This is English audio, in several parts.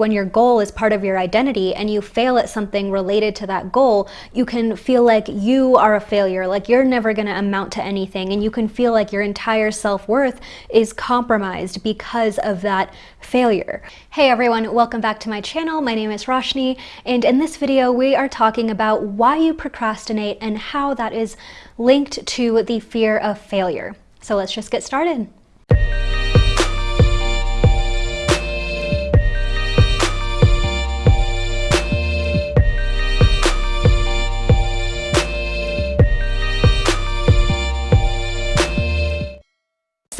when your goal is part of your identity and you fail at something related to that goal, you can feel like you are a failure, like you're never going to amount to anything. And you can feel like your entire self-worth is compromised because of that failure. Hey everyone, welcome back to my channel. My name is Roshni, and in this video we are talking about why you procrastinate and how that is linked to the fear of failure. So let's just get started.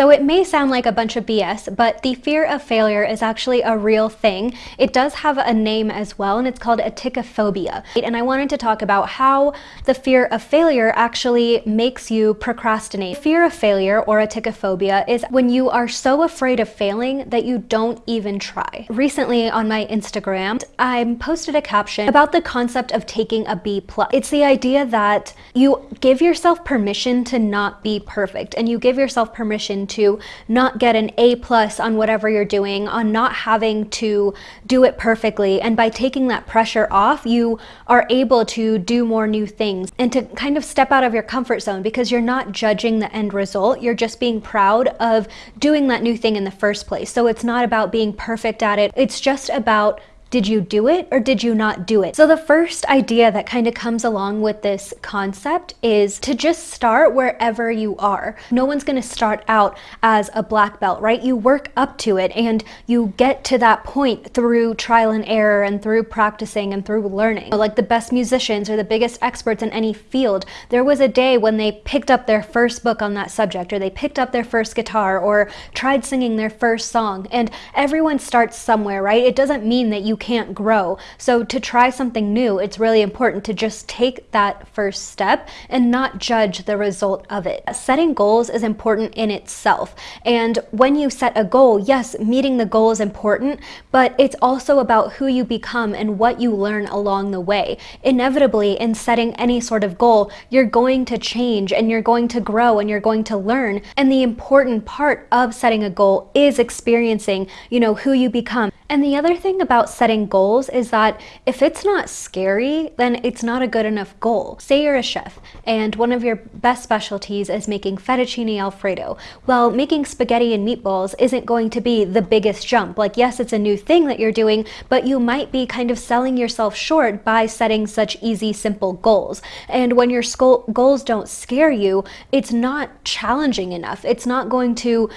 So it may sound like a bunch of BS, but the fear of failure is actually a real thing. It does have a name as well, and it's called atychiphobia. And I wanted to talk about how the fear of failure actually makes you procrastinate. Fear of failure, or atychiphobia, is when you are so afraid of failing that you don't even try. Recently on my Instagram, I posted a caption about the concept of taking a B+. It's the idea that you give yourself permission to not be perfect, and you give yourself permission to not get an A plus on whatever you're doing, on not having to do it perfectly. And by taking that pressure off, you are able to do more new things and to kind of step out of your comfort zone because you're not judging the end result. You're just being proud of doing that new thing in the first place. So it's not about being perfect at it. It's just about did you do it or did you not do it? So the first idea that kind of comes along with this concept is to just start wherever you are. No one's going to start out as a black belt, right? You work up to it and you get to that point through trial and error and through practicing and through learning. Like the best musicians or the biggest experts in any field, there was a day when they picked up their first book on that subject or they picked up their first guitar or tried singing their first song. And everyone starts somewhere, right? It doesn't mean that you can't grow. So to try something new, it's really important to just take that first step and not judge the result of it. Setting goals is important in itself. And when you set a goal, yes, meeting the goal is important, but it's also about who you become and what you learn along the way. Inevitably, in setting any sort of goal, you're going to change and you're going to grow and you're going to learn. And the important part of setting a goal is experiencing, you know, who you become. And the other thing about setting goals is that if it's not scary, then it's not a good enough goal. Say you're a chef and one of your best specialties is making fettuccine alfredo. Well, making spaghetti and meatballs isn't going to be the biggest jump. Like, yes, it's a new thing that you're doing, but you might be kind of selling yourself short by setting such easy, simple goals. And when your goals don't scare you, it's not challenging enough. It's not going to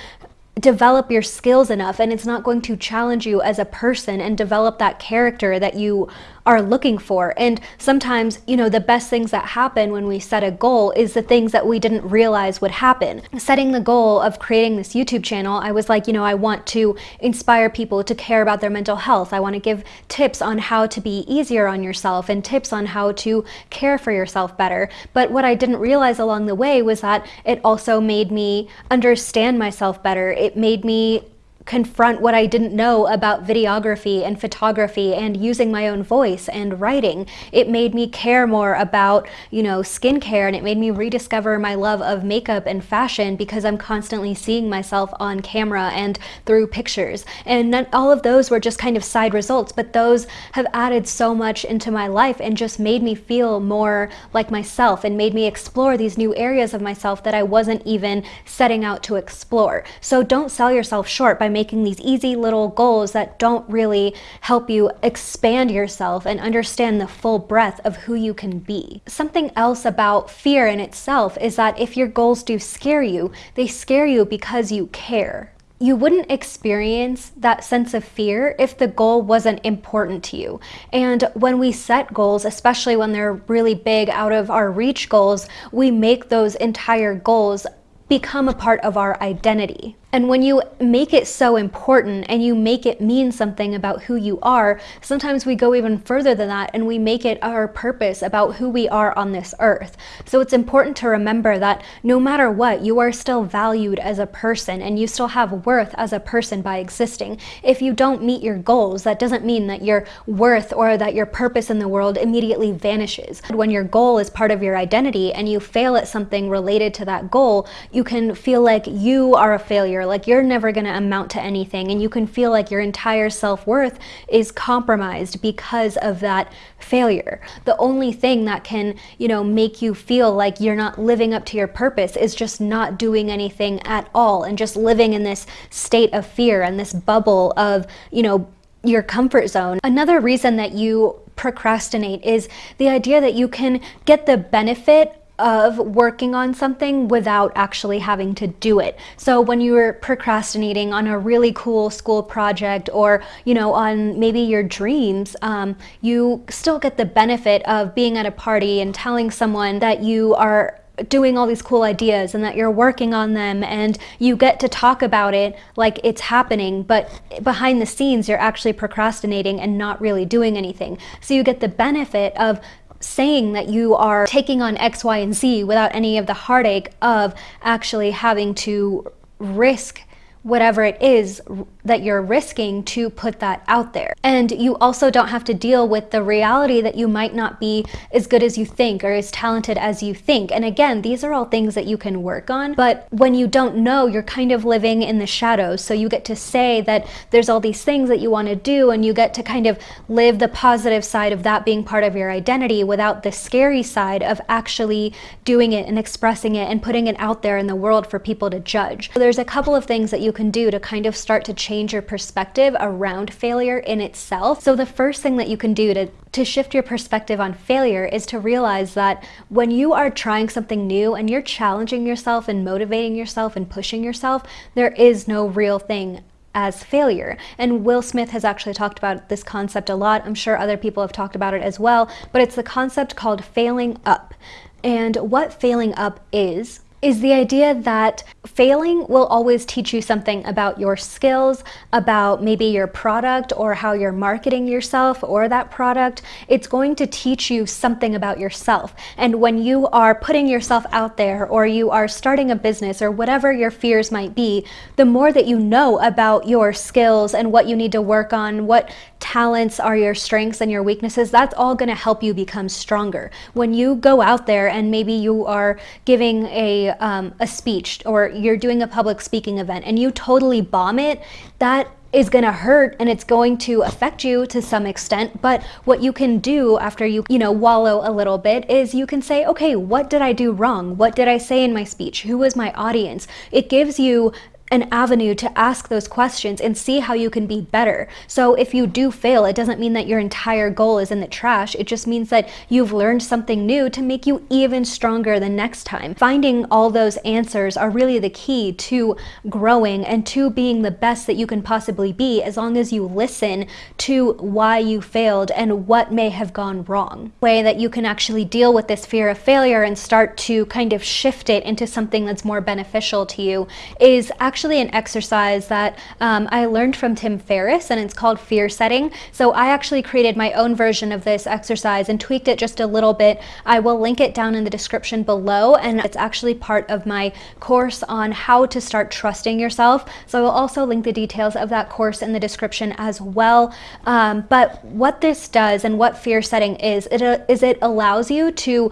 develop your skills enough and it's not going to challenge you as a person and develop that character that you are looking for. And sometimes, you know, the best things that happen when we set a goal is the things that we didn't realize would happen. Setting the goal of creating this YouTube channel, I was like, you know, I want to inspire people to care about their mental health. I want to give tips on how to be easier on yourself and tips on how to care for yourself better. But what I didn't realize along the way was that it also made me understand myself better. It made me confront what I didn't know about videography and photography and using my own voice and writing. It made me care more about, you know, skincare and it made me rediscover my love of makeup and fashion because I'm constantly seeing myself on camera and through pictures. And all of those were just kind of side results, but those have added so much into my life and just made me feel more like myself and made me explore these new areas of myself that I wasn't even setting out to explore. So don't sell yourself short by making these easy little goals that don't really help you expand yourself and understand the full breadth of who you can be. Something else about fear in itself is that if your goals do scare you, they scare you because you care you wouldn't experience that sense of fear if the goal wasn't important to you. And when we set goals, especially when they're really big out of our reach goals, we make those entire goals become a part of our identity. And when you make it so important and you make it mean something about who you are, sometimes we go even further than that and we make it our purpose about who we are on this earth. So it's important to remember that no matter what, you are still valued as a person and you still have worth as a person by existing. If you don't meet your goals, that doesn't mean that your worth or that your purpose in the world immediately vanishes. When your goal is part of your identity and you fail at something related to that goal, you can feel like you are a failure like you're never going to amount to anything. And you can feel like your entire self-worth is compromised because of that failure. The only thing that can, you know, make you feel like you're not living up to your purpose is just not doing anything at all and just living in this state of fear and this bubble of, you know, your comfort zone. Another reason that you procrastinate is the idea that you can get the benefit of working on something without actually having to do it. So when you're procrastinating on a really cool school project or, you know, on maybe your dreams, um, you still get the benefit of being at a party and telling someone that you are doing all these cool ideas and that you're working on them and you get to talk about it like it's happening but behind the scenes you're actually procrastinating and not really doing anything so you get the benefit of saying that you are taking on X, Y, and Z without any of the heartache of actually having to risk whatever it is that you're risking to put that out there. And you also don't have to deal with the reality that you might not be as good as you think or as talented as you think. And again, these are all things that you can work on, but when you don't know, you're kind of living in the shadows. So you get to say that there's all these things that you want to do and you get to kind of live the positive side of that being part of your identity without the scary side of actually doing it and expressing it and putting it out there in the world for people to judge. So there's a couple of things that you can do to kind of start to change change your perspective around failure in itself. So the first thing that you can do to, to shift your perspective on failure is to realize that when you are trying something new and you're challenging yourself and motivating yourself and pushing yourself, there is no real thing as failure. And Will Smith has actually talked about this concept a lot. I'm sure other people have talked about it as well, but it's the concept called failing up. And what failing up is, is the idea that failing will always teach you something about your skills, about maybe your product or how you're marketing yourself or that product. It's going to teach you something about yourself. And when you are putting yourself out there or you are starting a business or whatever your fears might be, the more that you know about your skills and what you need to work on, what talents are your strengths and your weaknesses, that's all going to help you become stronger. When you go out there and maybe you are giving a, um, a speech or you're doing a public speaking event and you totally bomb it, that is going to hurt and it's going to affect you to some extent. But what you can do after you you know wallow a little bit is you can say okay what did I do wrong? What did I say in my speech? Who was my audience? It gives you an avenue to ask those questions and see how you can be better. So if you do fail, it doesn't mean that your entire goal is in the trash. It just means that you've learned something new to make you even stronger the next time. Finding all those answers are really the key to growing and to being the best that you can possibly be as long as you listen to why you failed and what may have gone wrong. Way that you can actually deal with this fear of failure and start to kind of shift it into something that's more beneficial to you is actually actually an exercise that um, I learned from Tim Ferriss and it's called fear setting. So I actually created my own version of this exercise and tweaked it just a little bit. I will link it down in the description below and it's actually part of my course on how to start trusting yourself. So I will also link the details of that course in the description as well. Um, but what this does and what fear setting is, it, uh, is it allows you to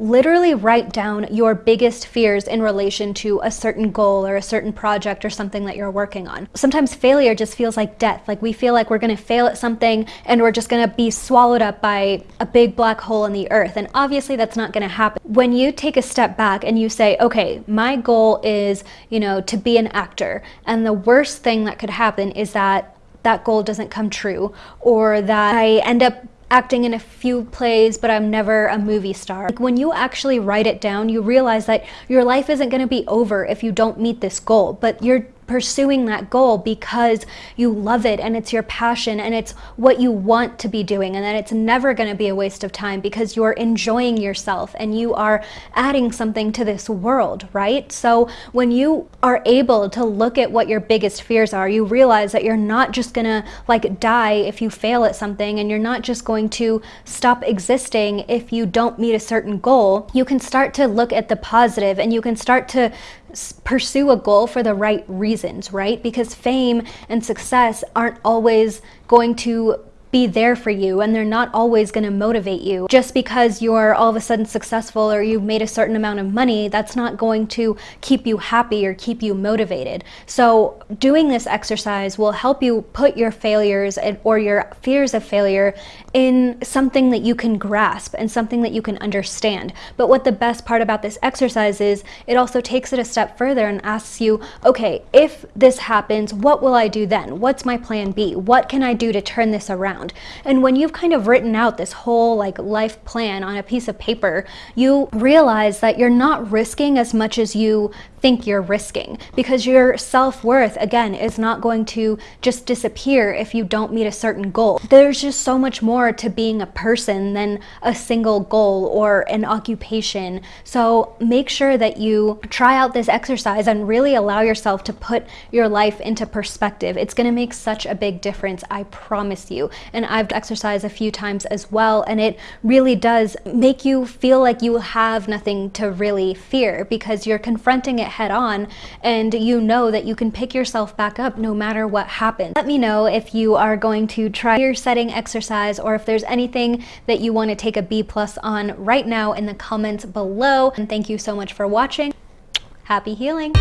literally write down your biggest fears in relation to a certain goal or a certain project or something that you're working on. Sometimes failure just feels like death. Like we feel like we're going to fail at something and we're just going to be swallowed up by a big black hole in the earth. And obviously that's not going to happen. When you take a step back and you say, okay, my goal is, you know, to be an actor. And the worst thing that could happen is that that goal doesn't come true or that I end up acting in a few plays, but I'm never a movie star. Like when you actually write it down, you realize that your life isn't going to be over if you don't meet this goal, but you're pursuing that goal because you love it and it's your passion and it's what you want to be doing and that it's never going to be a waste of time because you're enjoying yourself and you are adding something to this world, right? So when you are able to look at what your biggest fears are, you realize that you're not just going to like die if you fail at something and you're not just going to stop existing if you don't meet a certain goal. You can start to look at the positive and you can start to pursue a goal for the right reasons, right? Because fame and success aren't always going to be there for you and they're not always going to motivate you. Just because you're all of a sudden successful or you've made a certain amount of money, that's not going to keep you happy or keep you motivated. So doing this exercise will help you put your failures or your fears of failure in something that you can grasp and something that you can understand. But what the best part about this exercise is, it also takes it a step further and asks you, okay, if this happens, what will I do then? What's my plan B? What can I do to turn this around? And when you've kind of written out this whole like life plan on a piece of paper, you realize that you're not risking as much as you think you're risking because your self-worth again is not going to just disappear if you don't meet a certain goal. There's just so much more to being a person than a single goal or an occupation. So make sure that you try out this exercise and really allow yourself to put your life into perspective. It's going to make such a big difference, I promise you. And I've exercised a few times as well and it really does make you feel like you have nothing to really fear because you're confronting it head on and you know that you can pick yourself back up no matter what happens. Let me know if you are going to try fear setting exercise or if there's anything that you want to take a B plus on right now in the comments below. And thank you so much for watching. Happy healing!